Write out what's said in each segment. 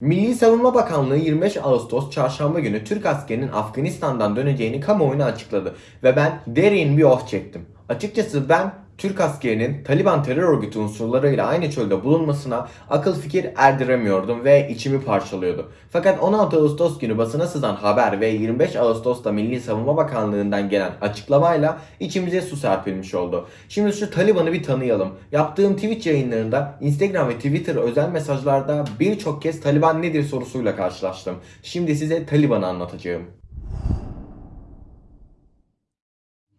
Milli Savunma Bakanlığı 25 Ağustos çarşamba günü Türk askerinin Afganistan'dan döneceğini kamuoyuna açıkladı ve ben derin bir oh çektim. Açıkçası ben Türk askerinin Taliban terör örgütü unsurlarıyla aynı çölde bulunmasına akıl fikir erdiremiyordum ve içimi parçalıyordu. Fakat 16 Ağustos günü basına sızan haber ve 25 Ağustos'ta Milli Savunma Bakanlığı'ndan gelen açıklamayla içimize su serpilmiş oldu. Şimdi şu Taliban'ı bir tanıyalım. Yaptığım Twitch yayınlarında, Instagram ve Twitter özel mesajlarda birçok kez Taliban nedir sorusuyla karşılaştım. Şimdi size Taliban'ı anlatacağım.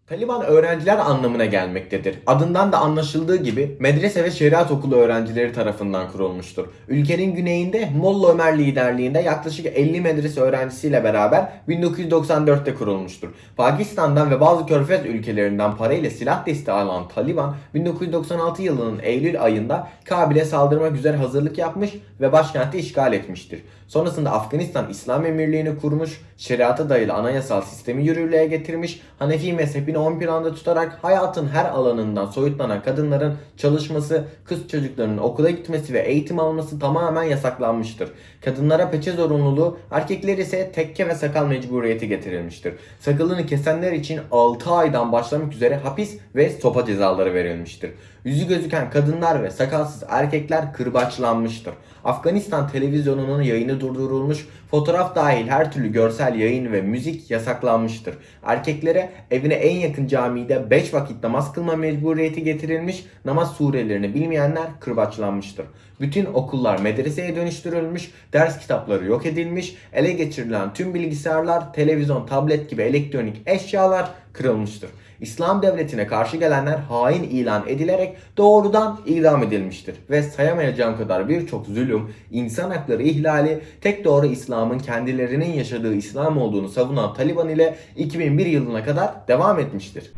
Taliban öğrenciler anlamına gelmektedir. Adından da anlaşıldığı gibi medrese ve şeriat okulu öğrencileri tarafından kurulmuştur. Ülkenin güneyinde Molla Ömer liderliğinde yaklaşık 50 medrese öğrencisiyle beraber 1994'te kurulmuştur. Pakistan'dan ve bazı körfez ülkelerinden parayla silah desteği alan Taliban 1996 yılının Eylül ayında Kabil'e saldırmak üzere hazırlık yapmış ve başkenti işgal etmiştir. Sonrasında Afganistan İslam Emirliği'ni kurmuş, şeriata dayalı anayasal sistemi yürürlüğe getirmiş, Hanefi mezhebini ön planda tutarak hayatın her alanından soyutlanan kadınların çalışması, kız çocuklarının okula gitmesi ve eğitim alması tamamen yasaklanmıştır. Kadınlara peçe zorunluluğu, erkekler ise tekke ve sakal mecburiyeti getirilmiştir. Sakalını kesenler için 6 aydan başlamak üzere hapis ve sopa cezaları verilmiştir. Yüzü gözüken kadınlar ve sakalsız erkekler kırbaçlanmıştır. Afganistan televizyonunun yayını durdurulmuş, fotoğraf dahil her türlü görsel yayın ve müzik yasaklanmıştır. Erkeklere evine en yakın camide 5 vakit namaz kılma mecburiyeti getirilmiş, namaz surelerini bilmeyenler kırbaçlanmıştır. Bütün okullar medreseye dönüştürülmüş, ders kitapları yok edilmiş, ele geçirilen tüm bilgisayarlar, televizyon, tablet gibi elektronik eşyalar kırılmıştır. İslam devletine karşı gelenler hain ilan edilerek doğrudan idam edilmiştir. Ve sayamayacağım kadar birçok zulüm, insan hakları ihlali, tek doğru İslam'ın kendilerinin yaşadığı İslam olduğunu savunan Taliban ile 2001 yılına kadar devam etmiştir.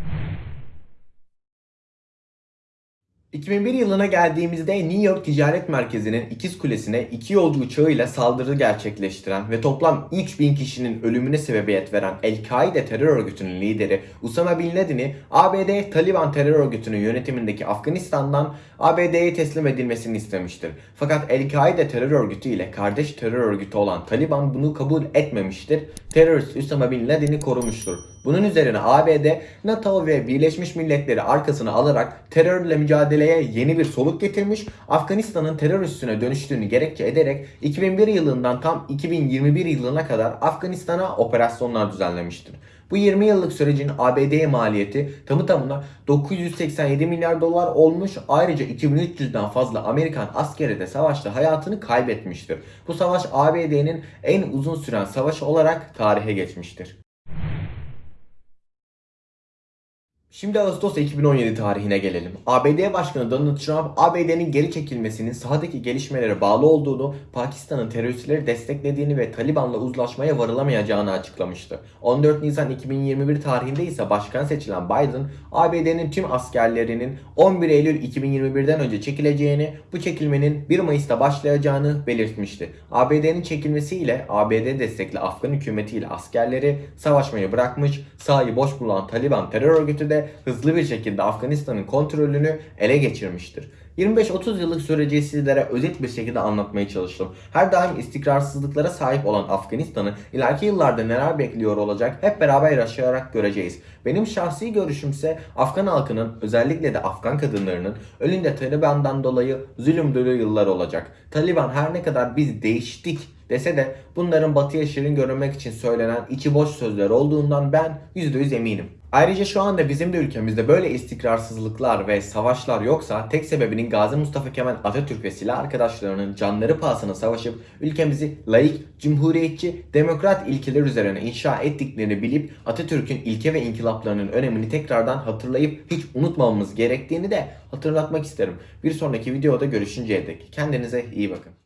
2001 yılına geldiğimizde New York Ticaret Merkezi'nin ikiz kulesine iki yolcu uçağıyla saldırı gerçekleştiren ve toplam 3000 kişinin ölümüne sebebiyet veren El-Kaide terör örgütünün lideri Usama Bin Laden'i ABD Taliban terör örgütünün yönetimindeki Afganistan'dan ABD'ye teslim edilmesini istemiştir. Fakat El-Kaide terör örgütü ile kardeş terör örgütü olan Taliban bunu kabul etmemiştir. Terörist Usama Bin Laden'i korumuştur. Bunun üzerine ABD, NATO ve Birleşmiş Milletleri arkasına alarak terörle mücadeleye yeni bir soluk getirmiş, Afganistan'ın terör üssüne dönüştüğünü gerekçe ederek 2001 yılından tam 2021 yılına kadar Afganistan'a operasyonlar düzenlemiştir. Bu 20 yıllık sürecin ABD'ye maliyeti tamı tamına 987 milyar dolar olmuş. Ayrıca 2300'den fazla Amerikan askeri de savaşta hayatını kaybetmiştir. Bu savaş ABD'nin en uzun süren savaşı olarak tarihe geçmiştir. Şimdi Ağustos 2017 tarihine gelelim. ABD Başkanı Donald Trump, ABD'nin geri çekilmesinin sahadaki gelişmelere bağlı olduğunu, Pakistan'ın teröristleri desteklediğini ve Taliban'la uzlaşmaya varılamayacağını açıklamıştı. 14 Nisan 2021 tarihinde ise başkan seçilen Biden, ABD'nin tüm askerlerinin 11 Eylül 2021'den önce çekileceğini, bu çekilmenin 1 Mayıs'ta başlayacağını belirtmişti. ABD'nin çekilmesiyle ABD destekli Afgan hükümetiyle askerleri savaşmayı bırakmış, sahayı boş bulan Taliban terör örgütü de hızlı bir şekilde Afganistan'ın kontrolünü ele geçirmiştir. 25-30 yıllık süreci sizlere özet bir şekilde anlatmaya çalıştım. Her daim istikrarsızlıklara sahip olan Afganistan'ı ileriki yıllarda neler bekliyor olacak hep beraber yaşayarak göreceğiz. Benim şahsi görüşümse Afgan halkının özellikle de Afgan kadınlarının önünde Taliban'dan dolayı zulüm dolu yıllar olacak. Taliban her ne kadar biz değiştik dese de bunların batıya şirin görünmek için söylenen içi boş sözler olduğundan ben %100 eminim. Ayrıca şu anda bizim de ülkemizde böyle istikrarsızlıklar ve savaşlar yoksa tek sebebinin Gazi Mustafa Kemal Atatürk ve silah arkadaşlarının canları pahasına savaşıp ülkemizi laik, cumhuriyetçi, demokrat ilkeler üzerine inşa ettiklerini bilip Atatürk'ün ilke ve inkılaplarının önemini tekrardan hatırlayıp hiç unutmamamız gerektiğini de hatırlatmak isterim. Bir sonraki videoda görüşünceye dek kendinize iyi bakın.